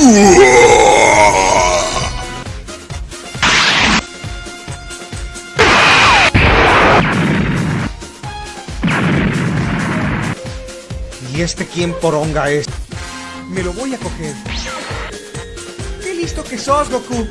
¿Y este quién poronga es? Me lo voy a coger. ¡Qué listo que sos, Goku!